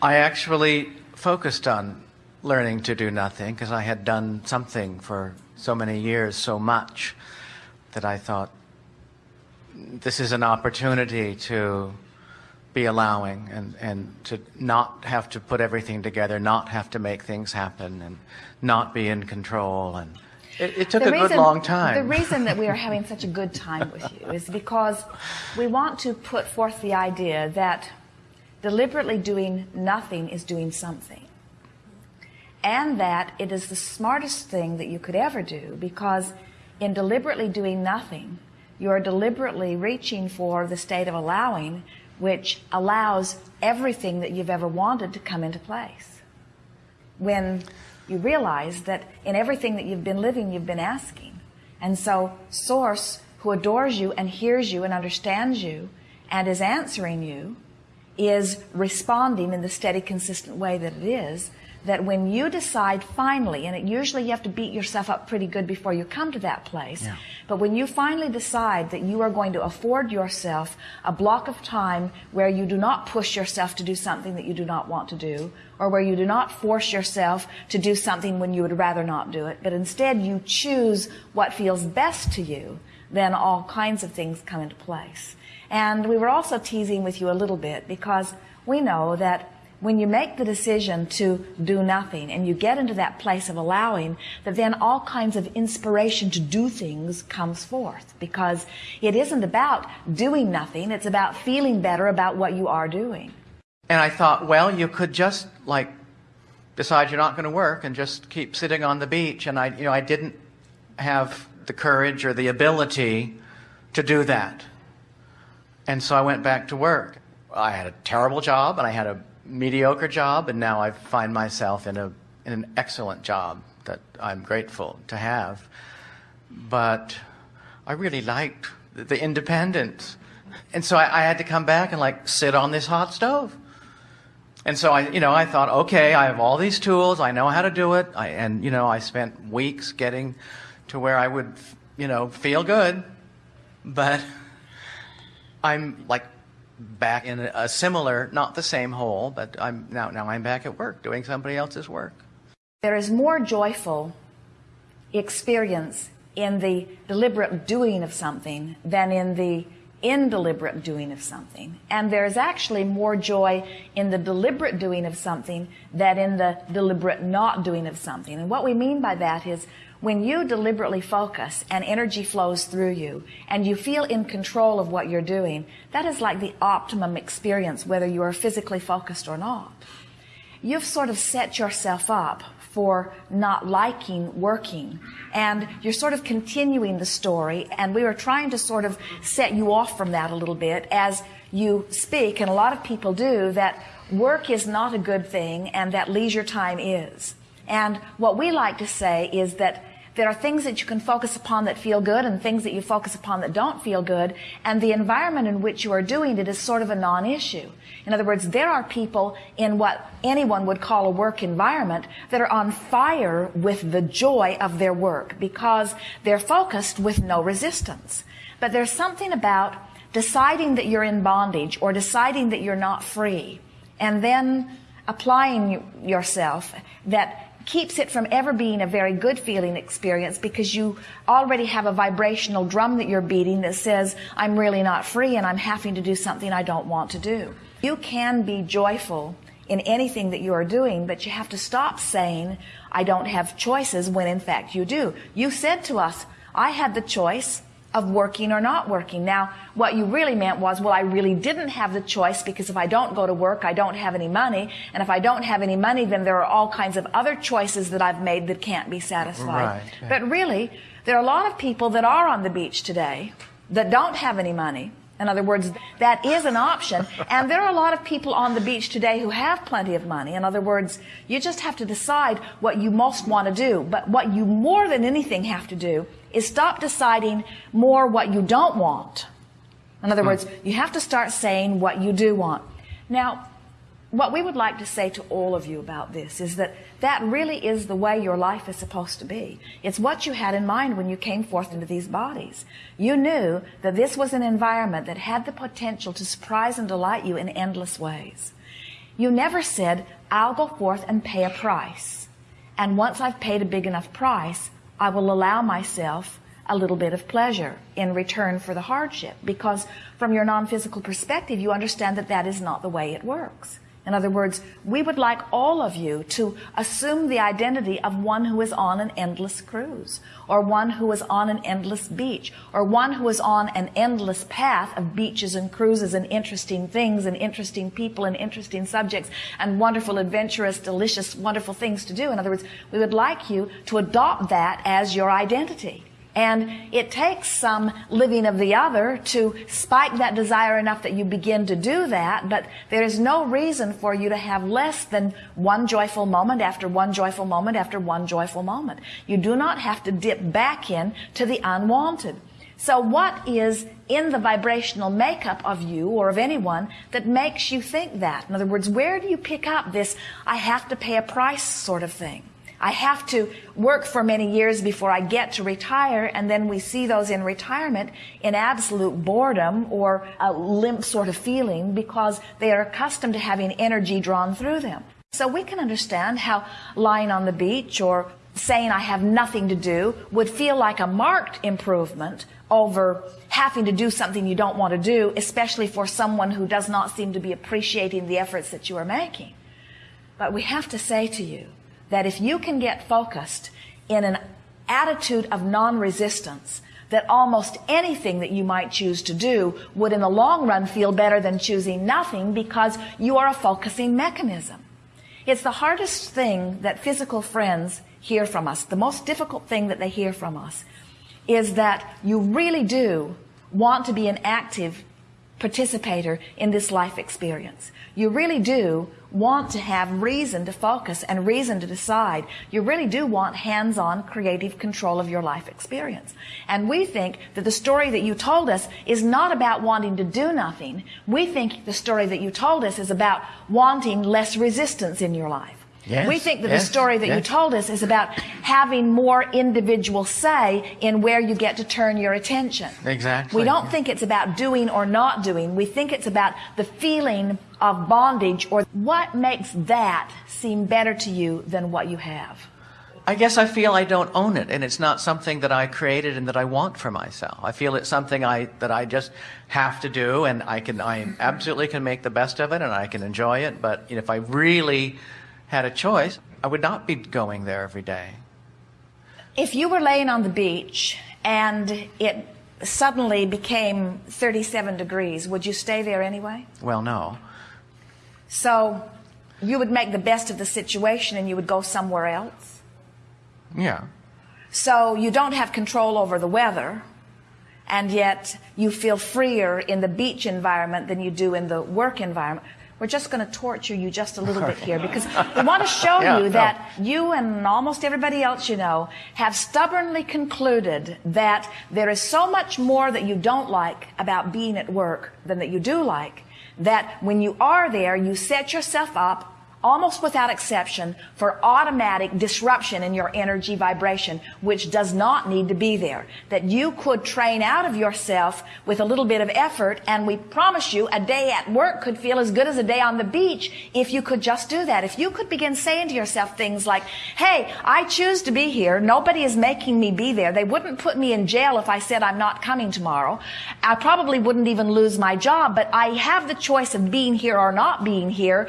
I actually focused on learning to do nothing because I had done something for so many years, so much, that I thought this is an opportunity to be allowing and, and to not have to put everything together, not have to make things happen, and not be in control. And it, it took the a reason, good long time. The reason that we are having such a good time with you is because we want to put forth the idea that deliberately doing nothing is doing something. And that it is the smartest thing that you could ever do because in deliberately doing nothing, you are deliberately reaching for the state of allowing, which allows everything that you've ever wanted to come into place. When you realize that in everything that you've been living, you've been asking. And so, Source, who adores you and hears you and understands you and is answering you, is responding in the steady, consistent way that it is, that when you decide finally, and it usually you have to beat yourself up pretty good before you come to that place, yeah. but when you finally decide that you are going to afford yourself a block of time where you do not push yourself to do something that you do not want to do, or where you do not force yourself to do something when you would rather not do it, but instead you choose what feels best to you, then all kinds of things come into place. And we were also teasing with you a little bit because we know that when you make the decision to do nothing and you get into that place of allowing, that then all kinds of inspiration to do things comes forth because it isn't about doing nothing, it's about feeling better about what you are doing. And I thought, well, you could just like decide you're not going to work and just keep sitting on the beach. And I, you know, I didn't have the courage or the ability to do that. And so I went back to work. I had a terrible job and I had a mediocre job, and now I find myself in, a, in an excellent job that I'm grateful to have. But I really liked the independence. And so I, I, had to come back and like sit on this hot stove. And so I, you know, I thought, okay, I have all these tools. I know how to do it. I, and, you know, I spent weeks getting to where I would, you know, feel good. But I'm like back in a similar, not the same hole, but I'm now now I'm back at work doing somebody else's work. There is more joyful experience in the deliberate doing of something than in the indeliberate doing of something. And there's actually more joy in the deliberate doing of something than in the deliberate not doing of something. And what we mean by that is when you deliberately focus and energy flows through you and you feel in control of what you're doing, that is like the optimum experience, whether you are physically focused or not. You've sort of set yourself up for not liking working. And you're sort of continuing the story, and we were trying to sort of set you off from that a little bit as you speak, and a lot of people do, that work is not a good thing and that leisure time is. And what we like to say is that there are things that you can focus upon that feel good and things that you focus upon that don't feel good. And the environment in which you are doing it is sort of a non-issue. In other words, there are people in what anyone would call a work environment that are on fire with the joy of their work because they're focused with no resistance. But there's something about deciding that you're in bondage or deciding that you're not free and then applying yourself that keeps it from ever being a very good feeling experience because you already have a vibrational drum that you're beating that says, I'm really not free and I'm having to do something I don't want to do. You can be joyful in anything that you are doing, but you have to stop saying, I don't have choices when in fact you do. You said to us, I had the choice of working or not working. Now, what you really meant was, well, I really didn't have the choice because if I don't go to work, I don't have any money. And if I don't have any money, then there are all kinds of other choices that I've made that can't be satisfied. Right. But really, there are a lot of people that are on the beach today that don't have any money. In other words, that is an option. And there are a lot of people on the beach today who have plenty of money. In other words, you just have to decide what you most want to do. But what you more than anything have to do is stop deciding more what you don't want. In other hmm. words, you have to start saying what you do want. Now, what we would like to say to all of you about this is that that really is the way your life is supposed to be. It's what you had in mind when you came forth into these bodies. You knew that this was an environment that had the potential to surprise and delight you in endless ways. You never said, I'll go forth and pay a price. And once I've paid a big enough price, I will allow myself a little bit of pleasure in return for the hardship. Because from your non-physical perspective, you understand that that is not the way it works. In other words, we would like all of you to assume the identity of one who is on an endless cruise, or one who is on an endless beach, or one who is on an endless path of beaches and cruises and interesting things and interesting people and interesting subjects and wonderful, adventurous, delicious, wonderful things to do. In other words, we would like you to adopt that as your identity. And it takes some living of the other to spike that desire enough that you begin to do that, but there is no reason for you to have less than one joyful moment after one joyful moment after one joyful moment. You do not have to dip back in to the unwanted. So what is in the vibrational makeup of you or of anyone that makes you think that? In other words, where do you pick up this I have to pay a price sort of thing? I have to work for many years before I get to retire, and then we see those in retirement in absolute boredom or a limp sort of feeling because they are accustomed to having energy drawn through them. So we can understand how lying on the beach or saying I have nothing to do would feel like a marked improvement over having to do something you don't want to do, especially for someone who does not seem to be appreciating the efforts that you are making. But we have to say to you, that if you can get focused in an attitude of non-resistance, that almost anything that you might choose to do would in the long run feel better than choosing nothing because you are a focusing mechanism. It's the hardest thing that physical friends hear from us. The most difficult thing that they hear from us is that you really do want to be an active participator in this life experience. You really do want to have reason to focus and reason to decide. You really do want hands-on creative control of your life experience. And we think that the story that you told us is not about wanting to do nothing. We think the story that you told us is about wanting less resistance in your life. Yes, we think that yes, the story that yes. you told us is about having more individual say in where you get to turn your attention. Exactly. We don't think it's about doing or not doing. We think it's about the feeling of bondage or what makes that seem better to you than what you have. I guess I feel I don't own it, and it's not something that I created and that I want for myself. I feel it's something I that I just have to do, and I can I absolutely can make the best of it, and I can enjoy it. But you know, if I really had a choice, I would not be going there every day. If you were laying on the beach and it suddenly became 37 degrees, would you stay there anyway? Well, no. So you would make the best of the situation and you would go somewhere else? Yeah. So you don't have control over the weather, and yet you feel freer in the beach environment than you do in the work environment. We're just going to torture you just a little bit here because we want to show Yeah, you no. that you and almost everybody else you know have stubbornly concluded that there is so much more that you don't like about being at work than that you do like. That when you are there, you set yourself up almost without exception for automatic disruption in your energy vibration, which does not need to be there. That you could train out of yourself with a little bit of effort, and we promise you a day at work could feel as good as a day on the beach if you could just do that. If you could begin saying to yourself things like, hey, I choose to be here. Nobody is making me be there. They wouldn't put me in jail if I said I'm not coming tomorrow. I probably wouldn't even lose my job, but I have the choice of being here or not being here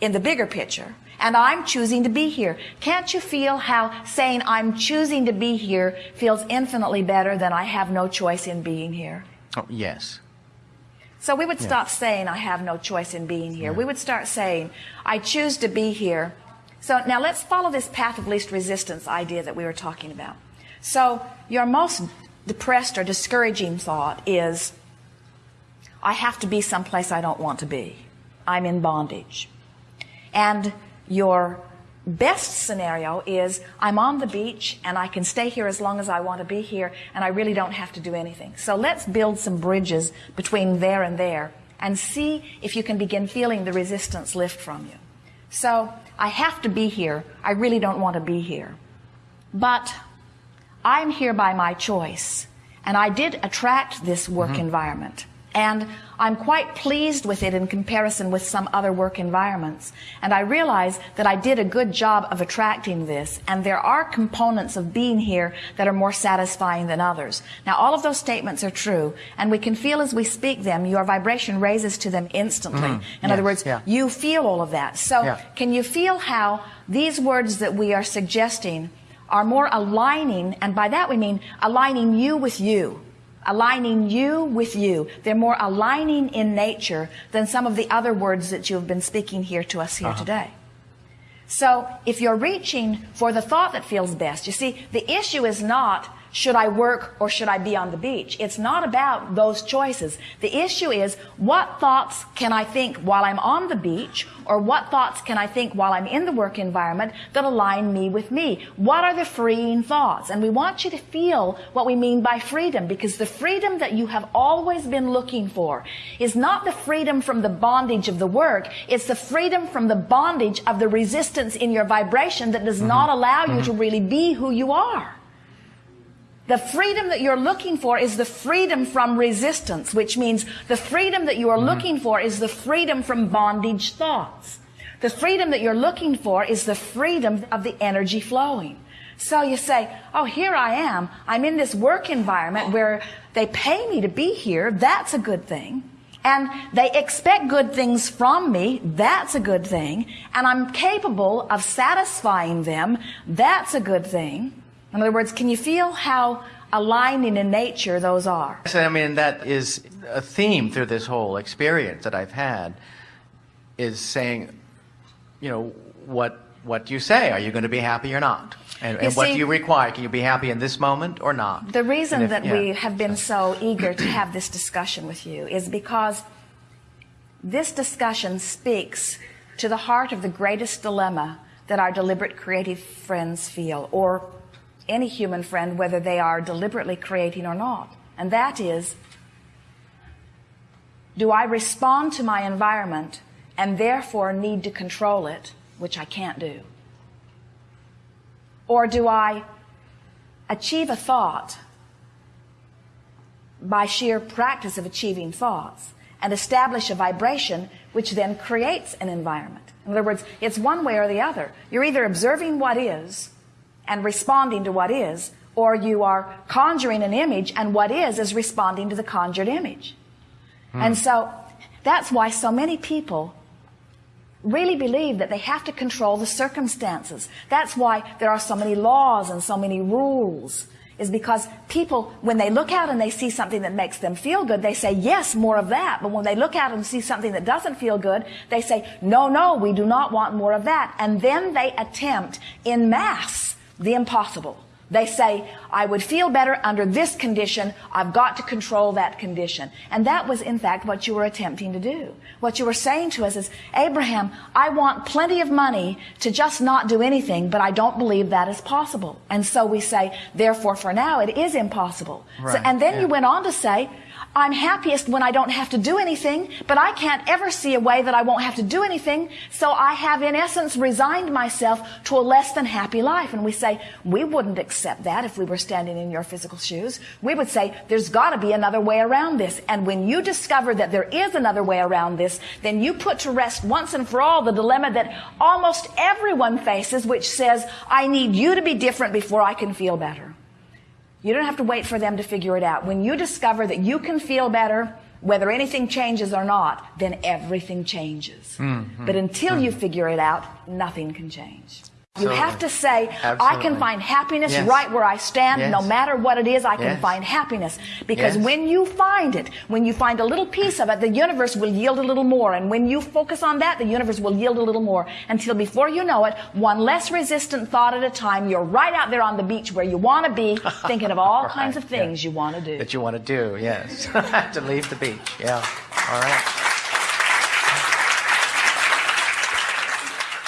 in the bigger picture. And I'm choosing to be here. Can't you feel how saying I'm choosing to be here feels infinitely better than I have no choice in being here? Oh, yes. So we would stop saying I have no choice in being here. We would start saying I choose to be here. So now let's follow this path of least resistance idea that we were talking about. So your most depressed or discouraging thought is I have to be someplace I don't want to be. I'm in bondage. And your best scenario is I'm on the beach and I can stay here as long as I want to be here and I really don't have to do anything. So let's build some bridges between there and there and see if you can begin feeling the resistance lift from you. So I have to be here. I really don't want to be here. But I'm here by my choice. And I did attract this work mm-hmm. environment. And I'm quite pleased with it in comparison with some other work environments. And I realize that I did a good job of attracting this. And there are components of being here that are more satisfying than others. Now, all of those statements are true. And we can feel as we speak them, your vibration raises to them instantly. Mm, in yes, other words, yeah. you feel all of that. So Yeah. can you feel how these words that we are suggesting are more aligning, and by that we mean aligning you with you. Aligning you with you. They're more aligning in nature than some of the other words that you have been speaking here to us here uh-huh. today. So if you're reaching for the thought that feels best, you see, the issue is not should I work or should I be on the beach? It's not about those choices. The issue is what thoughts can I think while I'm on the beach or what thoughts can I think while I'm in the work environment that align me with me? What are the freeing thoughts? And we want you to feel what we mean by freedom because the freedom that you have always been looking for is not the freedom from the bondage of the work. It's the freedom from the bondage of the resistance in your vibration that does mm-hmm. not allow you mm-hmm. to really be who you are. The freedom that you're looking for is the freedom from resistance, which means the freedom that you are mm-hmm. looking for is the freedom from bondage thoughts. The freedom that you're looking for is the freedom of the energy flowing. So you say, oh, here I am. I'm in this work environment where they pay me to be here. That's a good thing. And they expect good things from me. That's a good thing. And I'm capable of satisfying them. That's a good thing. In other words, can you feel how aligning in nature those are? So, I mean, that is a theme through this whole experience that I've had is saying, you know, what what do you say. Are you going to be happy or not? And, and what do you require? Can you be happy in this moment or not? The reason if- that yeah. we have been so eager to have this discussion with you is because this discussion speaks to the heart of the greatest dilemma that our deliberate creative friends feel, or any human friend, whether they are deliberately creating or not. And that is, do I respond to my environment and therefore need to control it, which I can't do? Or do I achieve a thought by sheer practice of achieving thoughts and establish a vibration which then creates an environment. In other words, it's one way or the other. You're either observing what is and responding to what is, or you are conjuring an image and what is is responding to the conjured image. Hmm. And so that's why so many people really believe that they have to control the circumstances. That's why there are so many laws and so many rules. Is because people, when they look out and they see something that makes them feel good, they say, yes, more of that. But when they look out and see something that doesn't feel good, they say, no, no, we do not want more of that. And then they attempt in mass the impossible. They say, I would feel better under this condition. I've got to control that condition. And that was, in fact, what you were attempting to do. What you were saying to us is, Abraham, I want plenty of money to just not do anything, but I don't believe that is possible. And so we say, therefore, for now, it is impossible. So, and then yeah. you went on to say, I'm happiest when I don't have to do anything, but I can't ever see a way that I won't have to do anything. So I have in essence resigned myself to a less than happy life. And we say, we wouldn't accept that if we were standing in your physical shoes. We would say, there's gotta be another way around this. And when you discover that there is another way around this, then you put to rest once and for all the dilemma that almost everyone faces, which says, I need you to be different before I can feel better. You don't have to wait for them to figure it out. When you discover that you can feel better, whether anything changes or not, then everything changes. Mm-hmm. But until you figure it out, nothing can change. You have to say, I can find happiness Yes. right where I stand, Yes. no matter what it is, I can find happiness. Because Yes. when you find it, when you find a little piece of it, the universe will yield a little more. And when you focus on that, the universe will yield a little more. Until before you know it, one less resistant thought at a time, you're right out there on the beach where you want to be, thinking of all kinds of Right, yeah. things you want to do. that you want to do. Yes, to leave the beach. Yeah. All right.